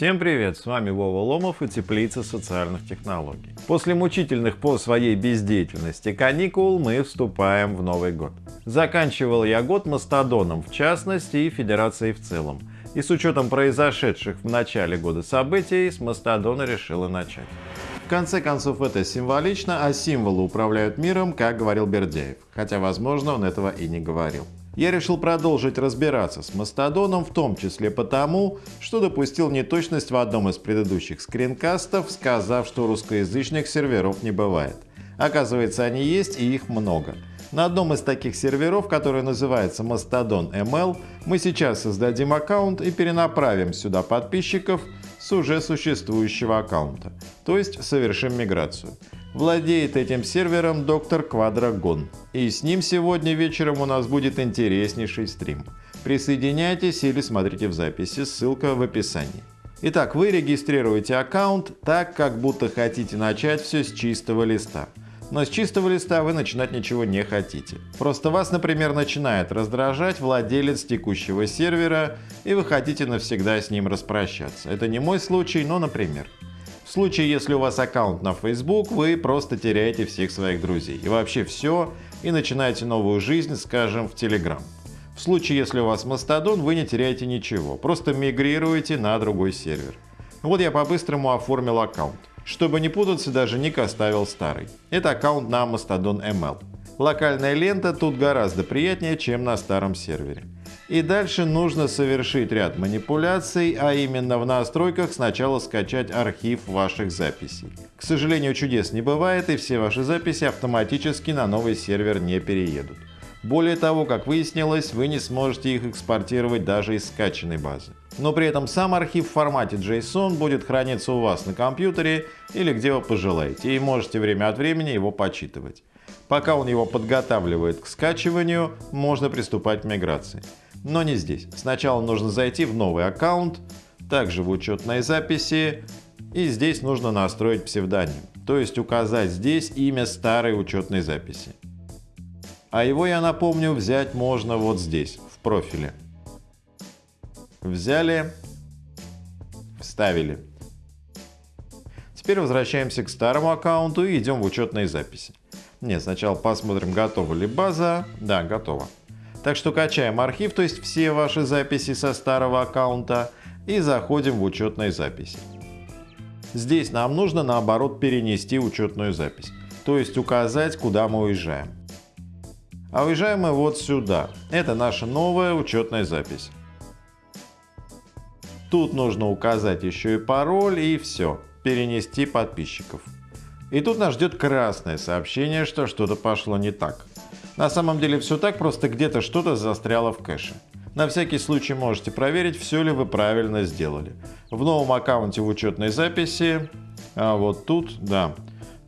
Всем привет, с вами Вова Ломов и Теплица социальных технологий. После мучительных по своей бездеятельности каникул мы вступаем в Новый год. Заканчивал я год Мастодоном в частности и Федерацией в целом. И с учетом произошедших в начале года событий, с Мастодона решила начать. В конце концов это символично, а символы управляют миром, как говорил Бердяев. Хотя, возможно, он этого и не говорил. Я решил продолжить разбираться с Мастодоном, в том числе потому, что допустил неточность в одном из предыдущих скринкастов, сказав, что русскоязычных серверов не бывает. Оказывается, они есть и их много. На одном из таких серверов, который называется Mastodon ML, мы сейчас создадим аккаунт и перенаправим сюда подписчиков с уже существующего аккаунта, то есть совершим миграцию. Владеет этим сервером доктор Квадрагон. И с ним сегодня вечером у нас будет интереснейший стрим. Присоединяйтесь или смотрите в записи, ссылка в описании. Итак, вы регистрируете аккаунт так, как будто хотите начать все с чистого листа. Но с чистого листа вы начинать ничего не хотите. Просто вас, например, начинает раздражать владелец текущего сервера, и вы хотите навсегда с ним распрощаться. Это не мой случай, но например. В случае, если у вас аккаунт на Facebook, вы просто теряете всех своих друзей и вообще все, и начинаете новую жизнь, скажем, в Telegram. В случае, если у вас Mastodon, вы не теряете ничего, просто мигрируете на другой сервер. Вот я по-быстрому оформил аккаунт. Чтобы не путаться, даже ник оставил старый. Это аккаунт на Mastodon ML. Локальная лента тут гораздо приятнее, чем на старом сервере. И дальше нужно совершить ряд манипуляций, а именно в настройках сначала скачать архив ваших записей. К сожалению, чудес не бывает и все ваши записи автоматически на новый сервер не переедут. Более того, как выяснилось, вы не сможете их экспортировать даже из скачанной базы. Но при этом сам архив в формате JSON будет храниться у вас на компьютере или где вы пожелаете, и можете время от времени его почитывать. Пока он его подготавливает к скачиванию, можно приступать к миграции. Но не здесь. Сначала нужно зайти в новый аккаунт, также в учетной записи, и здесь нужно настроить псевдоним, то есть указать здесь имя старой учетной записи. А его, я напомню, взять можно вот здесь, в профиле. Взяли, вставили. Теперь возвращаемся к старому аккаунту и идем в учетные записи. Нет, сначала посмотрим, готова ли база. Да, готова. Так что качаем архив, то есть все ваши записи со старого аккаунта и заходим в учетные записи. Здесь нам нужно наоборот перенести учетную запись, то есть указать, куда мы уезжаем. А уезжаем мы вот сюда. Это наша новая учетная запись. Тут нужно указать еще и пароль и все. Перенести подписчиков. И тут нас ждет красное сообщение, что что-то пошло не так. На самом деле все так, просто где-то что-то застряло в кэше. На всякий случай можете проверить, все ли вы правильно сделали. В новом аккаунте в учетной записи, а вот тут, да,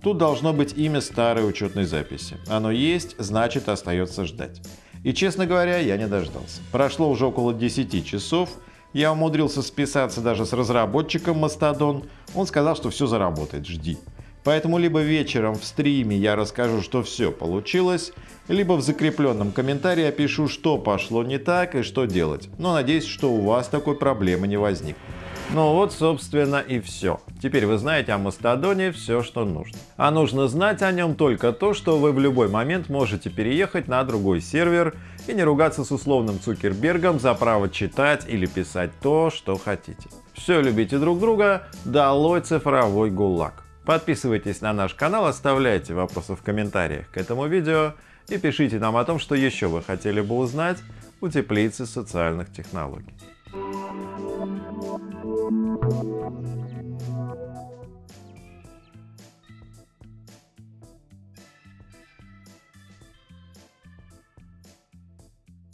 тут должно быть имя старой учетной записи. Оно есть, значит остается ждать. И честно говоря, я не дождался. Прошло уже около 10 часов, я умудрился списаться даже с разработчиком Mastodon, он сказал, что все заработает, жди. Поэтому либо вечером в стриме я расскажу, что все получилось, либо в закрепленном комментарии опишу, что пошло не так и что делать. Но надеюсь, что у вас такой проблемы не возникнет. Ну вот, собственно, и все. Теперь вы знаете о Мастодоне все, что нужно. А нужно знать о нем только то, что вы в любой момент можете переехать на другой сервер и не ругаться с условным Цукербергом за право читать или писать то, что хотите. Все любите друг друга, долой цифровой гулаг. Подписывайтесь на наш канал, оставляйте вопросы в комментариях к этому видео и пишите нам о том, что еще вы хотели бы узнать у теплицы социальных технологий.